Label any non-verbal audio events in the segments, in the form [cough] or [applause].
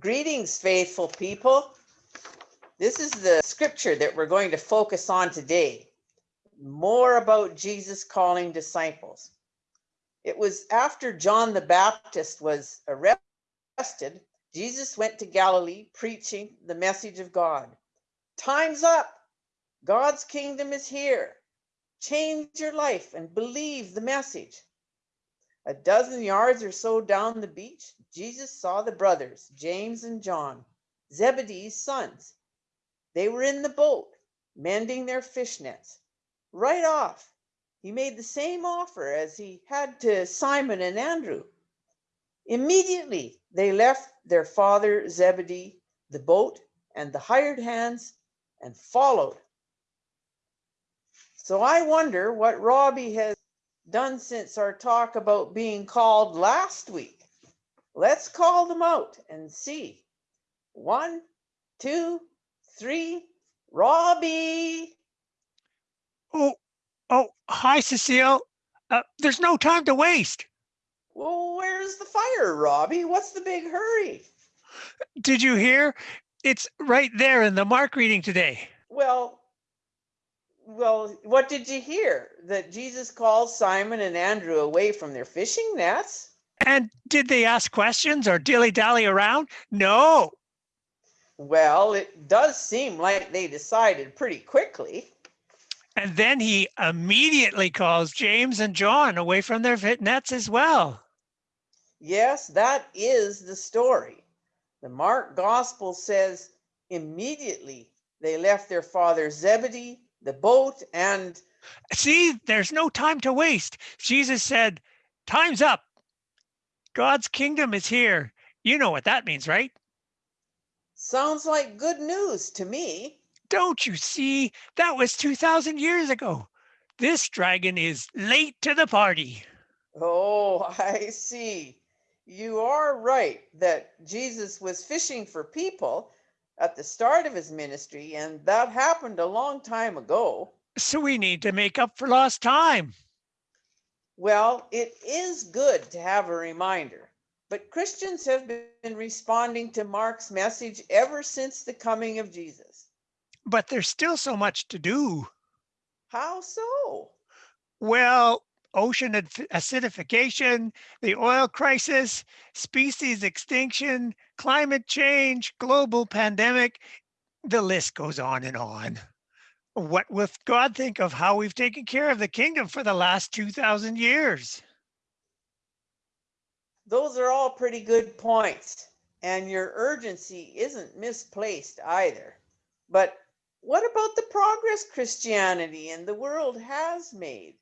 Greetings, faithful people. This is the scripture that we're going to focus on today. More about Jesus calling disciples. It was after John the Baptist was arrested, Jesus went to Galilee preaching the message of God. Time's up. God's kingdom is here. Change your life and believe the message. A dozen yards or so down the beach, Jesus saw the brothers, James and John, Zebedee's sons. They were in the boat, mending their fish nets. Right off, he made the same offer as he had to Simon and Andrew. Immediately, they left their father Zebedee, the boat, and the hired hands and followed. So I wonder what Robbie has done since our talk about being called last week. Let's call them out and see. One, two, three, Robbie. Oh, oh, hi, Cecile. Uh, there's no time to waste. Well, where's the fire, Robbie? What's the big hurry? Did you hear? It's right there in the Mark reading today. Well, well, what did you hear? That Jesus calls Simon and Andrew away from their fishing nets? And did they ask questions or dilly dally around? No. Well, it does seem like they decided pretty quickly. And then he immediately calls James and John away from their fit nets as well. Yes, that is the story. The Mark gospel says immediately they left their father Zebedee, the boat, and See, there's no time to waste. Jesus said, Time's up. God's kingdom is here. You know what that means, right? sounds like good news to me. Don't you see? That was 2,000 years ago. This dragon is late to the party. Oh, [laughs] I see. You are right that Jesus was fishing for people at the start of his ministry, and that happened a long time ago. So we need to make up for lost time. Well, it is good to have a reminder, but Christians have been responding to Mark's message ever since the coming of Jesus. But there's still so much to do. How so? Well, ocean acidification, the oil crisis, species extinction, climate change, global pandemic, the list goes on and on. What will God think of how we've taken care of the kingdom for the last 2,000 years? Those are all pretty good points, and your urgency isn't misplaced either. But what about the progress Christianity and the world has made?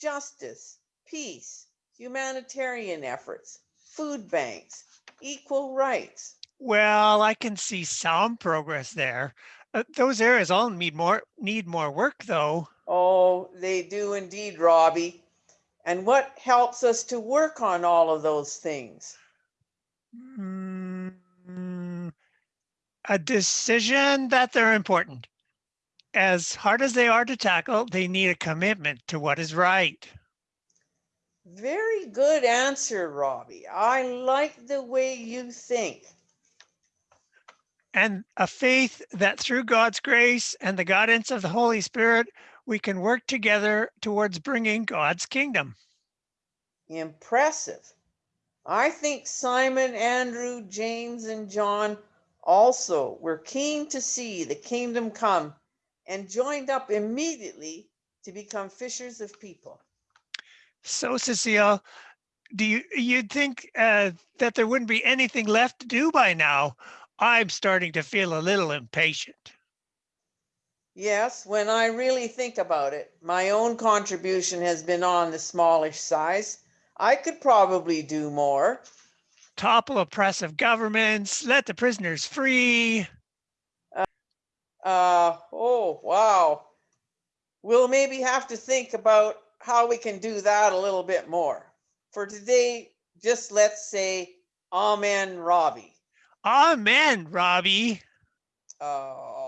Justice, peace, humanitarian efforts, food banks, equal rights. Well, I can see some progress there. Uh, those areas all need more need more work though. Oh, they do indeed, Robbie. And what helps us to work on all of those things? Mm, a decision that they're important. As hard as they are to tackle, they need a commitment to what is right. Very good answer, Robbie. I like the way you think. And a faith that through God's grace and the guidance of the Holy Spirit, we can work together towards bringing God's kingdom. Impressive. I think Simon, Andrew, James, and John also were keen to see the kingdom come and joined up immediately to become fishers of people. So, Cecile, do you you'd think uh, that there wouldn't be anything left to do by now? I'm starting to feel a little impatient. Yes, when I really think about it, my own contribution has been on the smallish size. I could probably do more. Topple oppressive governments, let the prisoners free. Uh, oh, wow. We'll maybe have to think about how we can do that a little bit more. For today, just let's say Amen, Robbie. Amen, Robbie. Oh,